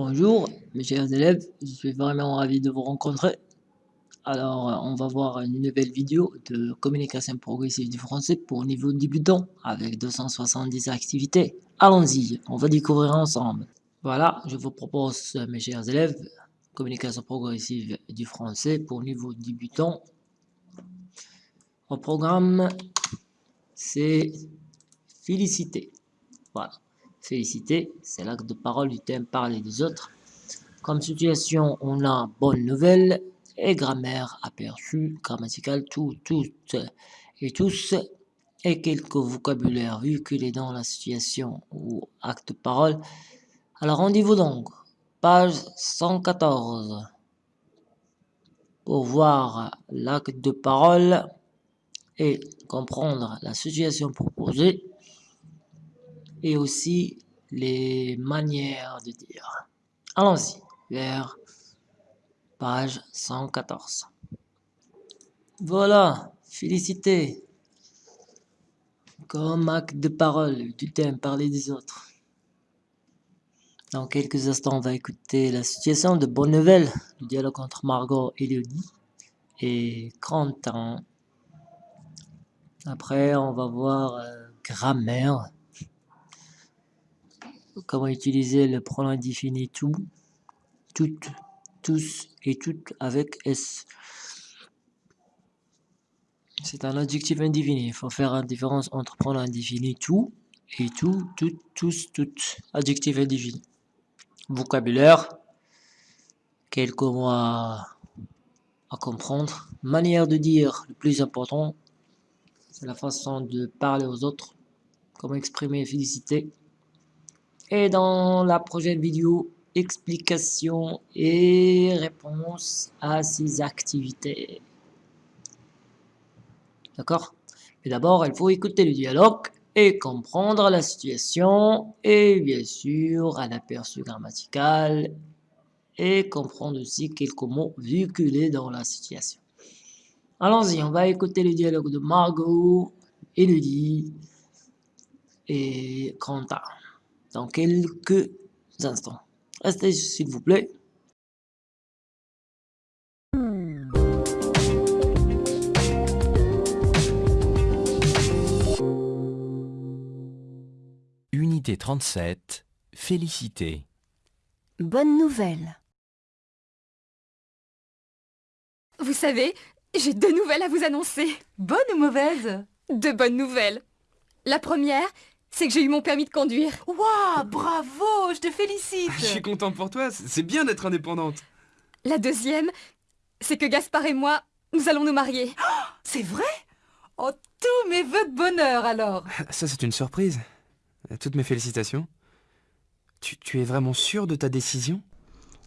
Bonjour mes chers élèves, je suis vraiment ravi de vous rencontrer. Alors on va voir une nouvelle vidéo de communication progressive du français pour niveau débutant avec 270 activités. Allons-y, on va découvrir ensemble. Voilà, je vous propose mes chers élèves, communication progressive du français pour niveau débutant. Au programme, c'est féliciter. Voilà. Féliciter, c'est l'acte de parole du thème parler des autres. Comme situation, on a bonne nouvelle. Et grammaire aperçu, grammatical, tout, toutes et tous. Et quelques vocabulaires véhiculés dans la situation ou acte de parole. Alors rendez-vous donc, page 114, pour voir l'acte de parole et comprendre la situation proposée. Et aussi les manières de dire. Allons-y, vers page 114. Voilà, félicité. Comme acte de parole du thème parler des autres. Dans quelques instants, on va écouter la situation de Bonne Nouvelle, le dialogue entre Margot et Léodie et Quentin. Après, on va voir euh, grammaire comment utiliser le pronom indéfini tout, toutes, tous et toutes avec S. C'est un adjectif indéfini. Il faut faire la différence entre pronom indéfini tout et tout, toutes, tous, toutes. Adjectif indéfini. Vocabulaire. Quelques mots à, à comprendre. Manière de dire, le plus important, c'est la façon de parler aux autres. Comment exprimer féliciter. Et dans la prochaine vidéo, explication et réponse à ces activités. D'accord? Mais d'abord, il faut écouter le dialogue et comprendre la situation et bien sûr un aperçu grammatical et comprendre aussi quelques mots véhiculés dans la situation. Allons-y, on va écouter le dialogue de Margot, Elodie et Quentin dans quelques instants. Restez s'il vous plaît. Unité 37, félicité. Bonne nouvelle. Vous savez, j'ai deux nouvelles à vous annoncer. Bonne ou mauvaise? Deux bonnes nouvelles. La première, c'est que j'ai eu mon permis de conduire. Waouh, bravo, je te félicite. Je suis content pour toi, c'est bien d'être indépendante. La deuxième, c'est que Gaspard et moi, nous allons nous marier. C'est vrai? Oh, tous mes voeux de bonheur alors. Ça, c'est une surprise. Toutes mes félicitations. Tu, tu es vraiment sûr de ta décision?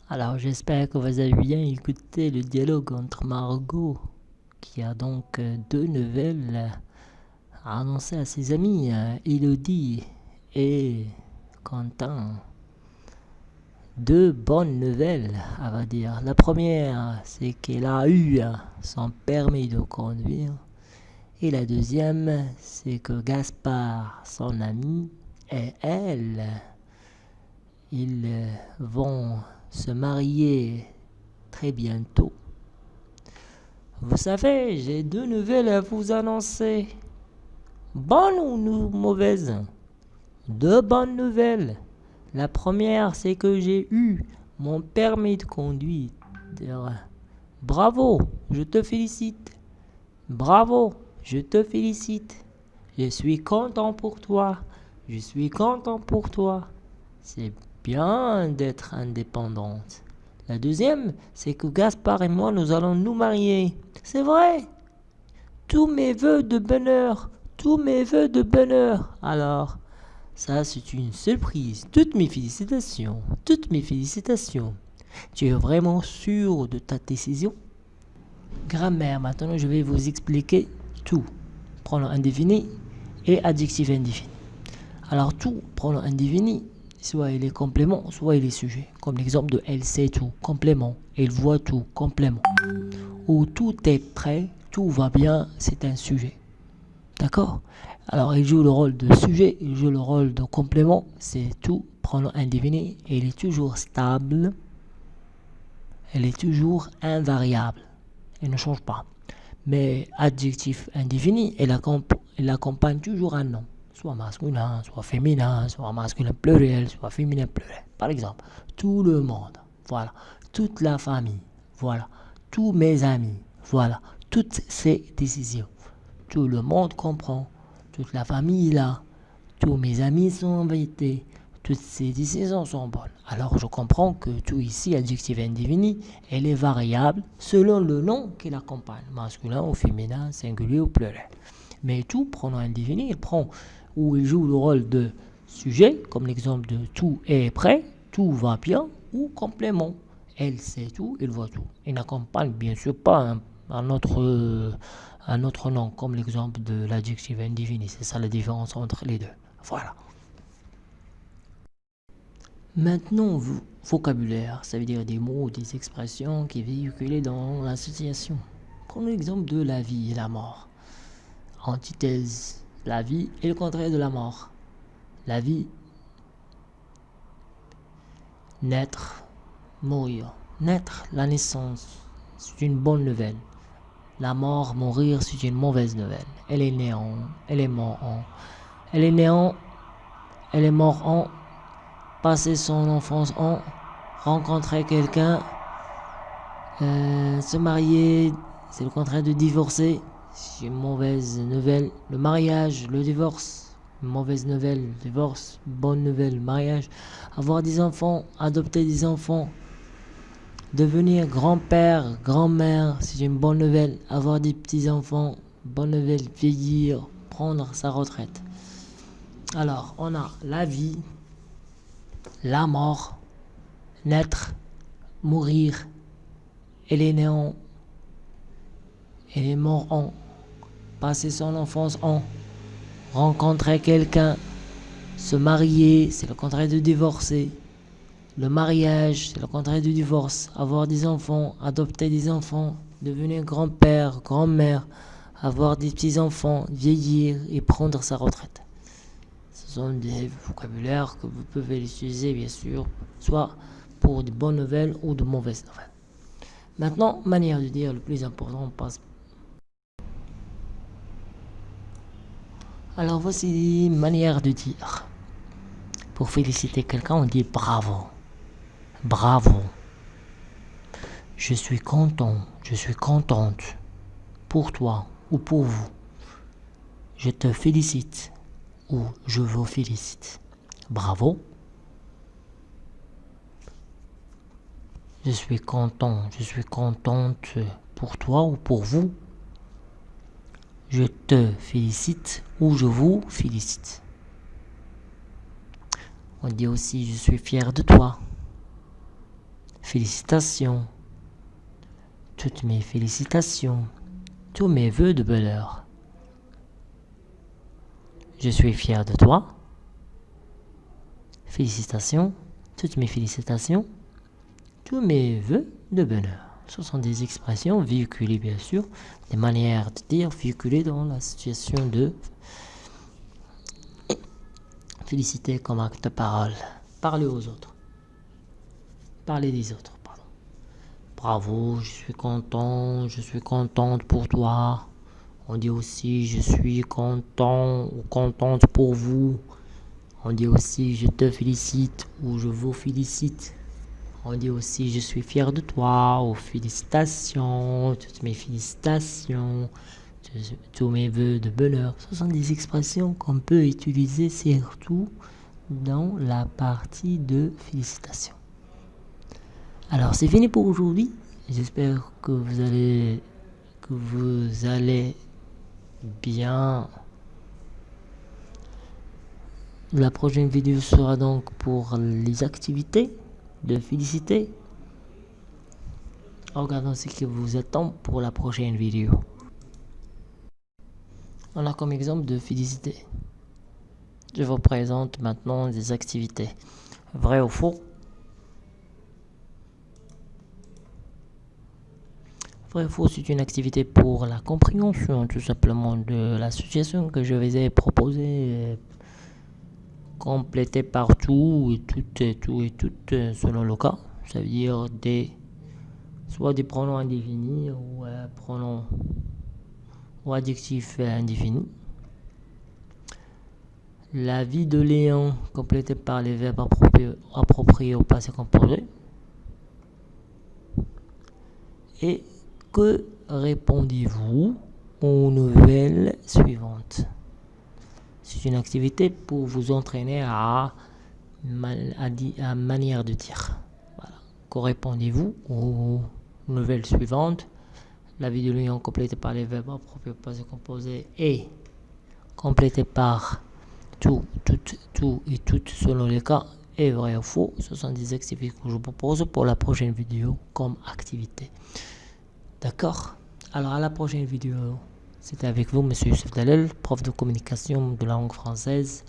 Alors j'espère que vous avez bien écouté le dialogue entre Margot, qui a donc euh, deux nouvelles à annoncer à ses amis, euh, Elodie et Quentin. Deux bonnes nouvelles, à va dire. La première, c'est qu'elle a eu son permis de conduire. Et la deuxième, c'est que Gaspard, son ami, et elle, ils vont se marier très bientôt. Vous savez, j'ai deux nouvelles à vous annoncer. Bonnes ou mauvaises? Deux bonnes nouvelles. La première, c'est que j'ai eu mon permis de conduire. Bravo, je te félicite. Bravo, je te félicite. Je suis content pour toi. Je suis content pour toi. C'est bien d'être indépendante. La deuxième, c'est que Gaspard et moi, nous allons nous marier. C'est vrai. Tous mes voeux de bonheur, tous mes voeux de bonheur. Alors, ça c'est une surprise. Toutes mes félicitations. Toutes mes félicitations. Tu es vraiment sûr de ta décision? Grammaire, maintenant je vais vous expliquer tout. Pronom indéfini et adjectif indéfini. Alors tout, pronom indéfini, soit il est complément, soit il est sujet. Comme l'exemple de elle sait tout, complément. Elle voit tout, complément. Ou tout est prêt, tout va bien, c'est un sujet. D'accord Alors, il joue le rôle de sujet, il joue le rôle de complément. C'est tout pronom indéfini. Il est toujours stable. Elle est toujours invariable. Elle ne change pas. Mais adjectif indéfini, elle, accompagne toujours un nom. Soit masculin, soit féminin, soit masculin pluriel, soit féminin pluriel. Par exemple, tout le monde. Voilà. Toute la famille. Voilà. Tous mes amis. Voilà. Toutes ces décisions. Tout le monde comprend. Toute la famille est là. Tous mes amis sont invités. Toutes ces décisions sont bonnes. Alors je comprends que tout ici, adjectif indéfini, elle est variable selon le nom qui l'accompagne, masculin ou féminin, singulier ou pluriel. Mais tout pronom indéfini, il prend ou il joue le rôle de sujet, comme l'exemple de tout est prêt, tout va bien, ou complément. Elle sait tout, il voit tout. Il n'accompagne bien sûr pas un, autre, un autre nom, comme l'exemple de l'adjectif indéfini. C'est ça la différence entre les deux. Voilà. Maintenant, vocabulaire, ça veut dire des mots, des expressions qui véhiculent dans l'association. Prenons l'exemple de la vie et la mort. Antithèse, la vie est le contraire de la mort. La vie, naître, mourir. Naître, la naissance, c'est une bonne nouvelle. La mort, mourir, c'est une mauvaise nouvelle. Elle est néant, elle est mort en. Elle est néant, elle est mort en. Passer son enfance en. Rencontrer quelqu'un. Euh, se marier, c'est le contraire de divorcer. C'est une mauvaise nouvelle. Le mariage, le divorce. Mauvaise nouvelle, divorce. Bonne nouvelle, mariage. Avoir des enfants, adopter des enfants. Devenir grand-père, grand-mère, c'est une bonne nouvelle. Avoir des petits-enfants, bonne nouvelle. Vieillir, prendre sa retraite. Alors, on a la vie, la mort, naître, mourir, elle est néant, elle est mort en, passer son enfance en, rencontrer quelqu'un, se marier, c'est le contraire de divorcer. Le mariage, c'est le contraire du divorce. Avoir des enfants, adopter des enfants, devenir grand-père, grand-mère, avoir des petits-enfants, vieillir et prendre sa retraite. Ce sont des vocabulaires que vous pouvez utiliser, bien sûr, soit pour de bonnes nouvelles ou de mauvaises nouvelles. Maintenant, manière de dire le plus important, on passe Alors voici manière de dire. Pour féliciter quelqu'un, on dit bravo. Bravo. Je suis content, je suis contente pour toi ou pour vous. Je te félicite ou je vous félicite. Bravo. Je suis content, je suis contente pour toi ou pour vous. Je te félicite ou je vous félicite. On dit aussi je suis fier de toi. Félicitations. Toutes mes félicitations. Tous mes voeux de bonheur. Je suis fier de toi. Félicitations. Toutes mes félicitations. Tous mes voeux de bonheur. Ce sont des expressions véhiculées, bien sûr, des manières de dire véhiculées dans la situation de féliciter comme acte de parole. Parler aux autres. Parler des autres, pardon. Bravo, je suis content, je suis contente pour toi. On dit aussi je suis content ou contente pour vous. On dit aussi je te félicite ou je vous félicite. On dit aussi je suis fier de toi ou félicitations, toutes mes félicitations, tous mes voeux de bonheur. Ce sont des expressions qu'on peut utiliser surtout dans la partie de félicitations. Alors c'est fini pour aujourd'hui. J'espère que vous allez bien. La prochaine vidéo sera donc pour les activités de féliciter. Regardons ce qui vous attend pour la prochaine vidéo. On a comme exemple de féliciter. Je vous présente maintenant des activités. Vrai ou faux? Vrai c'est une activité pour la compréhension tout simplement de l'association que je vous ai proposée, complétée par tout et tout et tout et tout selon le cas. Ça veut dire des soit des pronoms indéfinis ou euh, pronoms ou adjectifs indéfinis. La vie de Léon complétée par les verbes appropriés au passé composé. Et que répondez-vous aux nouvelles suivantes C'est une activité pour vous entraîner à, à, manière de dire. Que répondez-vous aux nouvelles suivantes? La vie de l'union complétée par les verbes appropriés au passé composé et complétée par tout, tout, tout et tout selon les cas est vrai ou faux? Ce sont des activités que je vous propose pour la prochaine vidéo comme activité. D'accord Alors à la prochaine vidéo. C'était avec vous, Monsieur Youssef Dalel, prof de communication de langue française.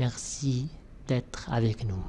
Merci d'être avec nous.